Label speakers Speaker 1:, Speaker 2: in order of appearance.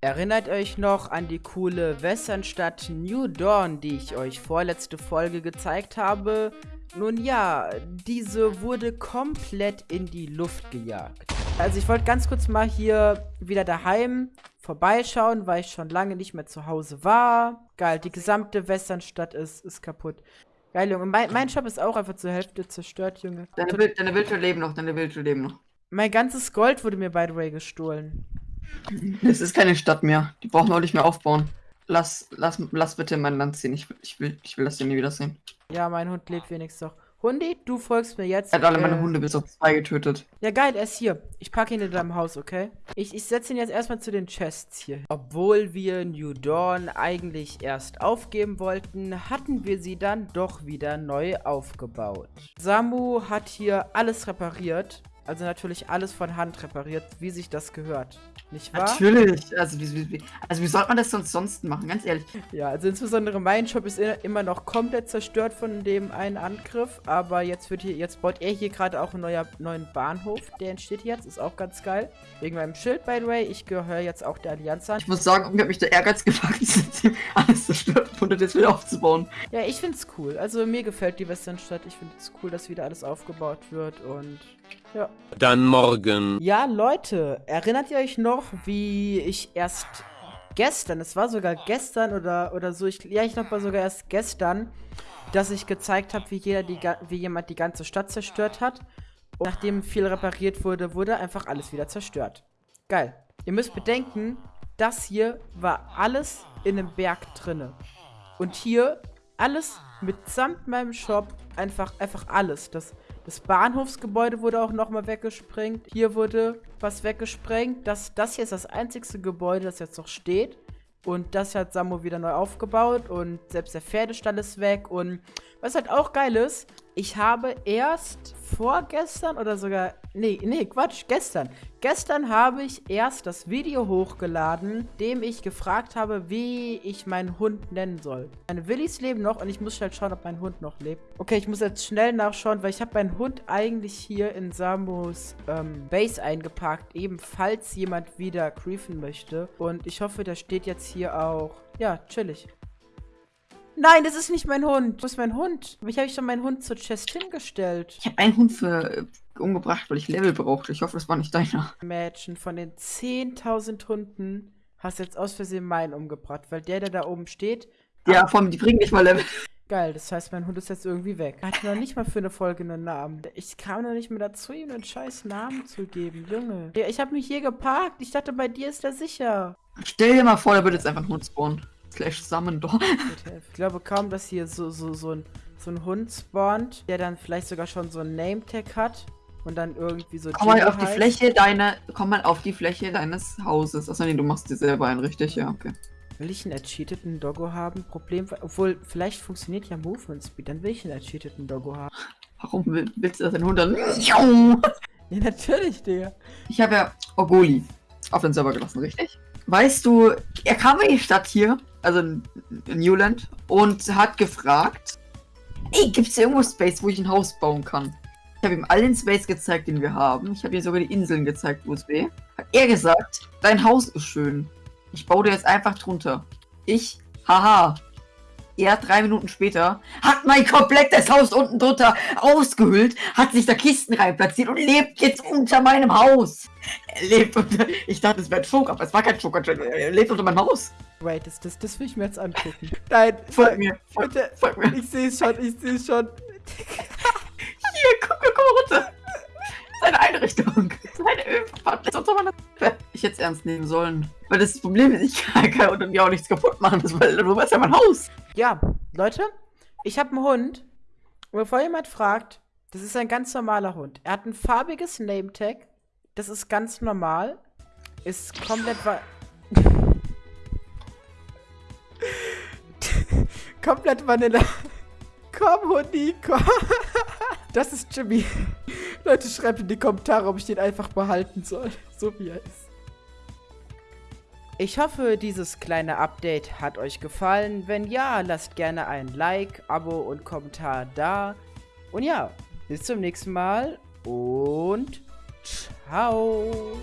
Speaker 1: Erinnert euch noch an die coole Westernstadt New Dawn, die ich euch vorletzte Folge gezeigt habe? Nun ja, diese wurde komplett in die Luft gejagt. Also ich wollte ganz kurz mal hier wieder daheim vorbeischauen, weil ich schon lange nicht mehr zu Hause war. Geil, die gesamte Westernstadt ist, ist kaputt. Geil, Junge. Mein, mein Shop ist auch einfach zur Hälfte zerstört, Junge.
Speaker 2: Deine, Wild, deine Wildschweine leben noch, deine Wildschweine leben noch.
Speaker 1: Mein ganzes Gold wurde mir, by the way, gestohlen.
Speaker 2: Es ist keine Stadt mehr. Die brauchen wir auch nicht mehr aufbauen. Lass, lass, lass bitte mein Land ziehen. Ich, ich, will, ich will das hier nie wiedersehen.
Speaker 1: Ja, mein Hund lebt wenigstens noch. Hundi, du folgst mir jetzt.
Speaker 2: Er hat alle äh, meine Hunde bis auf zwei getötet.
Speaker 1: Ja, geil, er ist hier. Ich packe ihn in deinem Haus, okay? Ich, ich setze ihn jetzt erstmal zu den Chests hier. Obwohl wir New Dawn eigentlich erst aufgeben wollten, hatten wir sie dann doch wieder neu aufgebaut. Samu hat hier alles repariert. Also natürlich alles von Hand repariert, wie sich das gehört. Nicht wahr?
Speaker 2: Natürlich. Also wie, wie, also wie sollte man das sonst sonst machen, ganz ehrlich?
Speaker 1: Ja, also insbesondere mein Shop ist immer noch komplett zerstört von dem einen Angriff. Aber jetzt wird hier, jetzt baut er hier gerade auch einen neuer, neuen Bahnhof. Der entsteht jetzt, ist auch ganz geil. Wegen meinem Schild, by the way. Ich gehöre jetzt auch der Allianz an.
Speaker 2: Ich muss sagen, mir hat mich der Ehrgeiz gepackt, alles zerstört und jetzt wieder aufzubauen.
Speaker 1: Ja, ich find's cool. Also mir gefällt die Westernstadt. Ich finde es cool, dass wieder alles aufgebaut wird und ja.
Speaker 3: Dann morgen.
Speaker 1: Ja, Leute, erinnert ihr euch noch, wie ich erst gestern, es war sogar gestern oder, oder so, ich, ja, ich glaube sogar erst gestern, dass ich gezeigt habe, wie, wie jemand die ganze Stadt zerstört hat. Und nachdem viel repariert wurde, wurde einfach alles wieder zerstört. Geil. Ihr müsst bedenken, das hier war alles in einem Berg drinne. Und hier alles mitsamt meinem Shop, einfach, einfach alles. Das, das Bahnhofsgebäude wurde auch nochmal weggesprengt. Hier wurde was weggesprengt. Das, das hier ist das einzigste Gebäude, das jetzt noch steht. Und das hat Samu wieder neu aufgebaut und selbst der Pferdestall ist weg. Und was halt auch geil ist, ich habe erst vorgestern oder sogar, nee, nee, Quatsch, gestern. Gestern habe ich erst das Video hochgeladen, dem ich gefragt habe, wie ich meinen Hund nennen soll. Meine Willis leben noch und ich muss schnell schauen, ob mein Hund noch lebt. Okay, ich muss jetzt schnell nachschauen, weil ich habe meinen Hund eigentlich hier in Samus ähm, Base eingeparkt, ebenfalls jemand wieder creefen möchte. Und ich hoffe, der steht jetzt hier auch, ja, chillig. Nein, das ist nicht mein Hund. Wo ist mein Hund? Habe ich schon meinen Hund zur Chest hingestellt?
Speaker 2: Ich habe einen Hund für äh, umgebracht, weil ich Level brauchte. Ich hoffe, das war nicht deiner.
Speaker 1: Mädchen, von den 10.000 Hunden hast du jetzt aus Versehen meinen umgebracht, weil der, der da oben steht...
Speaker 2: Ja, vor allem, die bringen nicht mal Level.
Speaker 1: Geil, das heißt, mein Hund ist jetzt irgendwie weg. Er hat noch nicht mal für eine Folge einen Namen. Ich kam noch nicht mehr dazu, ihm einen scheiß Namen zu geben. Junge. Ich habe mich hier geparkt. Ich dachte, bei dir ist er sicher.
Speaker 2: Stell dir mal vor, der wird jetzt einfach einen Hund spawnen. Slash Summon Door.
Speaker 1: Ich glaube kaum, dass hier so, so, so, ein, so ein Hund spawnt, der dann vielleicht sogar schon so ein Name-Tag hat und dann irgendwie so.
Speaker 2: Komm mal auf heißt. die Fläche deiner. Komm mal auf die Fläche deines Hauses. Achso, nee, du machst dir selber einen, richtig? Ja, okay.
Speaker 1: Will ich einen ercheateten Doggo haben? Problem, obwohl, vielleicht funktioniert ja Movement Speed, dann will ich einen ercheateten Doggo haben.
Speaker 2: Warum willst du das in 100?
Speaker 1: Ja, natürlich, Digga.
Speaker 2: Ich habe ja Ogoli auf den Server gelassen, richtig? Weißt du, er kam in die Stadt hier, also in Newland, und hat gefragt, ey, gibt es irgendwo Space, wo ich ein Haus bauen kann? Ich habe ihm allen Space gezeigt, den wir haben. Ich habe ihm sogar die Inseln gezeigt, wo es wäre. Hat er gesagt, dein Haus ist schön. Ich baue dir jetzt einfach drunter. Ich, haha, er drei Minuten später hat mein komplettes Haus unten drunter ausgehüllt, hat sich da Kisten rein platziert und lebt jetzt unter meinem Haus. Er lebt unter. Ich dachte, es wäre ein Funk, aber es war kein Funk. Er lebt unter meinem Haus.
Speaker 1: Wait, das, das, das will ich mir jetzt angucken. Nein,
Speaker 2: folg mir. Folg,
Speaker 1: bitte. Folg mir. Ich sehe es schon, ich sehe es schon.
Speaker 2: Hier, guck, guck mal runter. Seine Einrichtung. Seine Ölpfanne. Ich hätte es ernst nehmen sollen. Weil das Problem ist, ich kann, kann mir auch nichts kaputt machen, das, weil du weißt ja mein Haus.
Speaker 1: Ja, Leute, ich habe einen Hund. Und bevor jemand fragt, das ist ein ganz normaler Hund. Er hat ein farbiges Name-Tag. Das ist ganz normal. Ist komplett... komplett Vanilla. Komm, Hundi, komm. das ist Jimmy. Leute, schreibt in die Kommentare, ob ich den einfach behalten soll. So wie er ist. Ich hoffe, dieses kleine Update hat euch gefallen. Wenn ja, lasst gerne ein Like, Abo und Kommentar da. Und ja, bis zum nächsten Mal und ciao.